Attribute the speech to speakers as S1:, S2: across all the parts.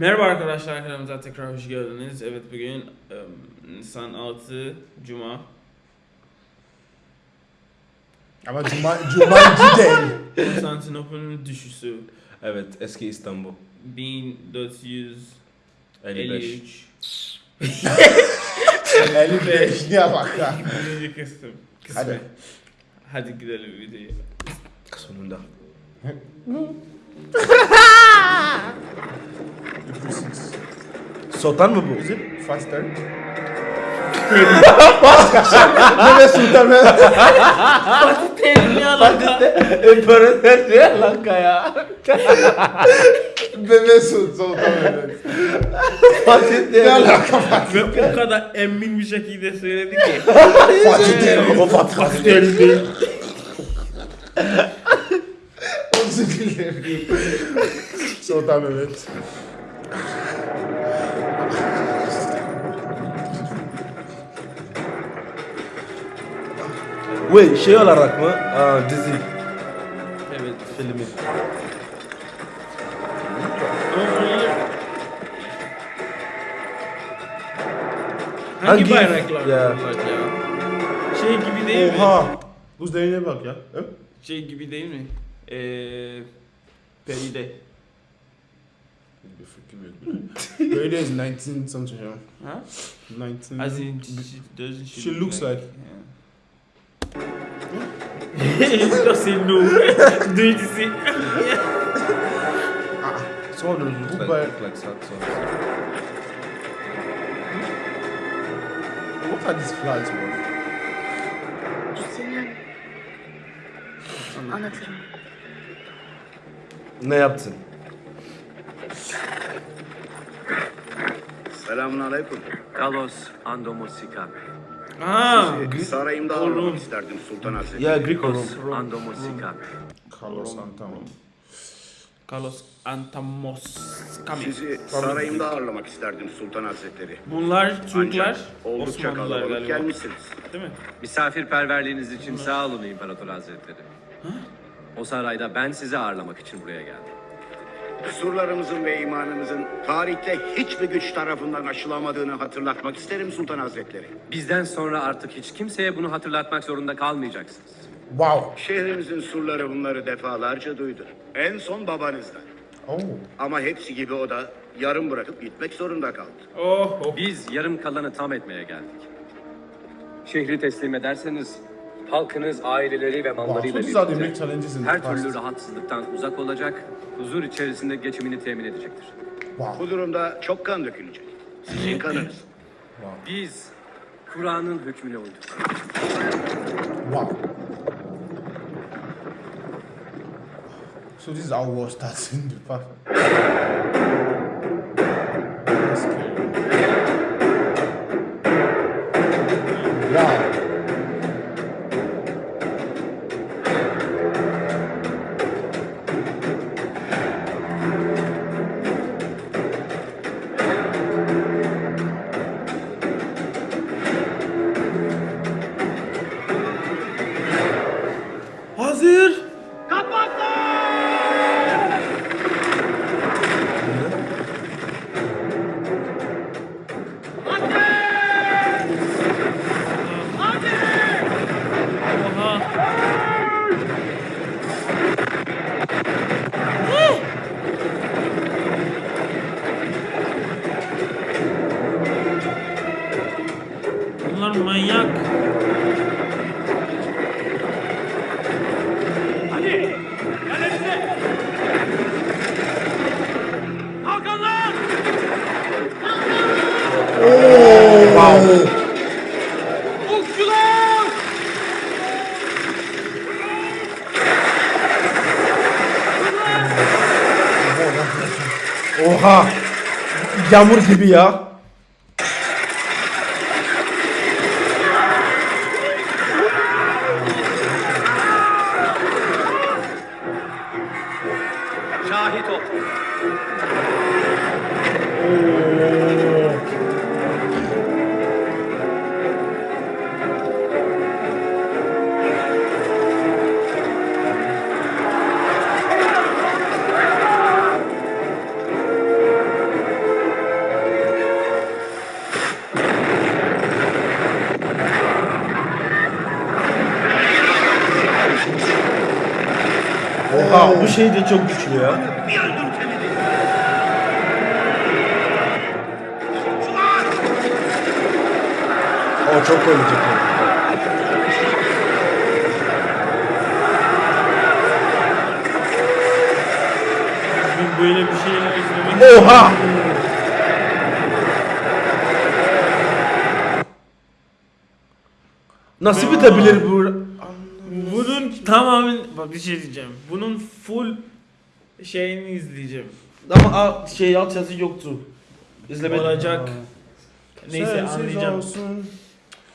S1: Merhaba arkadaşlar kanalımıza tekrar hoş geldiniz. Evet bugün em, Nisan 6 Cuma.
S2: Ama Cuma, Cuma'cı değil.
S1: Konstantinopol'un düşüşü
S3: Evet, eski İstanbul.
S1: 1453
S3: 55.
S2: 55 ya bak ya.
S1: Birinci kısım. kısmı.
S2: Hadi.
S1: Hadi gidelim videoya.
S3: Sonunda. Sultan mı bu?
S2: Is it faster? Mehmet Sultan Mehmet.
S1: Terim ya lan.
S3: İmparator Sri Lanka ya.
S2: Mehmet Sultan Mehmet.
S3: Fatih
S2: Ne alaka Fatih?
S1: Ve o kadar emin bir şekilde söyledi ki.
S2: Fatih değil.
S3: O Fatih Fatih değil.
S2: Sultan Mehmet.
S3: Wait, şey olarak mı? Aa, dizi.
S1: Evet.
S3: Filmi.
S1: Hangi,
S3: Hangi-
S1: bayraklar
S3: Ya.
S1: Şey gibi değil mi?
S2: Oha. Bu değine bak ya. He?
S1: Şey gibi değil mi? Eee... Peride.
S2: Bir fikrim yok. Böyle is 19 something ya.
S1: Ha?
S2: 19.
S1: As in, she doesn't she,
S2: She looks like-
S1: Yeah. He doesn't know. Do you see?
S2: Sonra
S3: Looks
S2: bu
S3: like,
S2: bay...
S3: look like Saxon.
S2: What are these flags
S4: anlatırım.
S3: Ne yaptın?
S5: Selamun aleyküm.
S6: Carlos Andomosika.
S1: Aa,
S5: Sarayımda ağırlamak isterdim Sultan Hazretleri.
S3: Ya oğlum.
S6: Carlos Andomosika.
S2: Carlos Santana.
S1: Carlos Antamos Kami.
S5: Sizi sarayımda ağırlamak isterdim Sultan Hazretleri.
S1: Bunlar Türkler,
S5: oldukça
S1: Osmanlılar
S5: kalabalık
S1: galiba.
S5: gelmişsiniz.
S1: Değil mi?
S6: Misafirperverliğiniz için sağ olun İmparator Hazretleri. O sarayda ben sizi ağırlamak için buraya geldim.
S5: Kusurlarımızın ve imanımızın tarihte hiçbir güç tarafından aşılamadığını hatırlatmak isterim Sultan Hazretleri.
S6: Bizden sonra artık hiç kimseye bunu hatırlatmak zorunda kalmayacaksınız.
S2: Wow.
S5: Şehrimizin surları bunları defalarca duydu. En son babanızdan.
S2: Oh.
S5: Ama hepsi gibi o da yarım bırakıp gitmek zorunda kaldı.
S1: Oh, oh.
S6: Biz yarım kalanı tam etmeye geldik. Şehri teslim ederseniz halkınız aileleri ve
S2: Wow.
S6: mallarıyla birlikte her türlü rahatsızlıktan uzak olacak, huzur içerisinde geçimini temin edecektir.
S2: Wow.
S5: Bu durumda çok kan dökülecek. Sizin kanınız.
S6: Biz Kur'an'ın hükmüne uyduk.
S2: Wow. So this is how war starts in the past.
S1: Bunlar manyak.
S3: Oha. Yağmur gibi ya. Bak bu şey de çok güçlü ya. O çok ölecek.
S1: Bu böyle bir şeyler izlemek.
S3: Oha! Nasıl bitebilir bu?
S1: Bunun tamamen bak bir şey diyeceğim. Bunun full şeyini izleyeceğim.
S3: Ama a- şey alt yazı yoktu. İzlemedim.
S1: Olacak. Neyse
S2: Sensiz
S1: anlayacağım.
S2: olsun.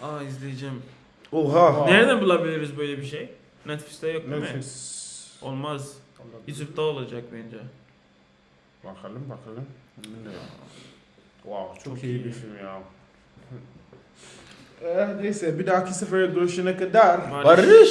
S1: Aa izleyeceğim.
S3: Oha.
S1: Nereden bulabiliriz böyle bir şey? Netflix'te yok değil mi?
S2: Netflix.
S1: Olmaz. YouTube'da olacak bence.
S2: Bakalım bakalım. Bilmiyorum. Wow çok,
S1: Çok
S2: iyi,
S1: iyi.
S2: bir film ya. Eh, neyse bir dahaki sefere görüşene kadar.
S1: Barış.
S3: Barış.